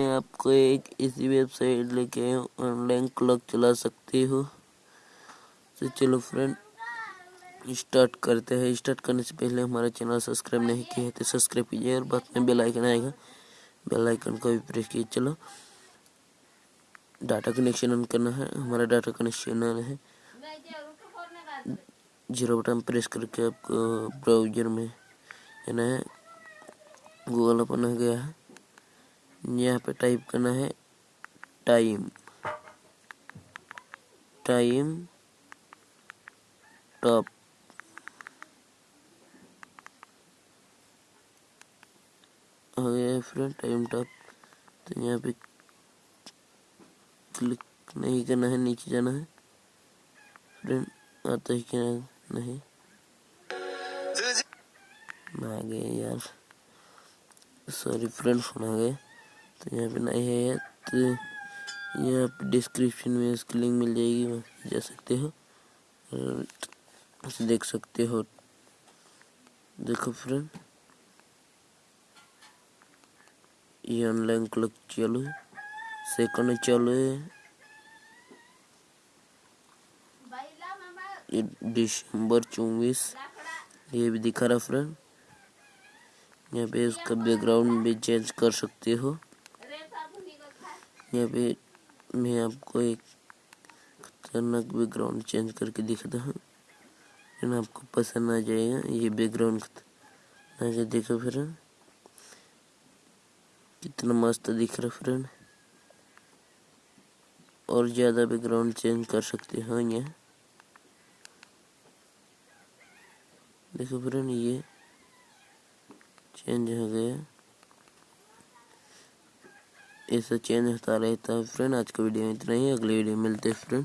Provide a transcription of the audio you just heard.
मैं आपको एक इसी वेबसाइट लेके ऑनलाइन क्लॉक चला सकती हो। तो चलो फ्रेंड, स्टार्ट करते हैं। स्टार्ट करने से पहले हमारा चैनल सब्सक्राइब नहीं किया है तो सब्सक्राइब कीजिए और बाद में बेल आइकन आएगा। बेल आइकन को भी प्रेस कीजिए। चलो, डाटा कनेक्शन ऑन करना है। हमारा डाटा कनेक्शन ऑन है। ज़ीरो बटन प्रेस करके आपको ब्राउज़र में, है गूगल ओपन हो गया है। यहाँ पे टाइप करना है टाइम। Time top. हो गया फ्रेंड, टाइम टॉप। तो यहाँ पे क्लिक नहीं करना है, नीचे जाना है। फ्रेंड, आता ही क्या नहीं। आ गए यार। सॉरी फ्रेंड फ़ोन आ गए तो यहाँ पे नहीं है तो यहाँ पे डिस्क्रिप्शन में इसकी लिंक मिल जाएगी, वहाँ जा सकते हो। और देख सकते हो। देखो फ्रेंड ये ऑनलाइन क्लक चालू है। सेकंड चालू है। ये दिसंबर चौबीस। ये भी दिखा रहा फ्रेंड यहाँ पे इसका बैकग्राउंड भी चेंज कर सकते हो। यहाँ पे मैं आपको एक खतरनाक बैकग्राउंड चेंज करके दिखाता हूँ। लेकिन आपको पसंद आ जाएगा ये बैकग्राउंड देखो फ्रेंड कितना मस्त दिख रहा फ्रेंड और ज़्यादा बैकग्राउंड चेंज कर सकते हैं यहाँ। देखो फ्रेंड ये चेंज हो गया। ऐसा चेंज होता रहता है फ्रेंड आज का वीडियो इतना ही। अगले वीडियो मिलते हैं फ्रेंड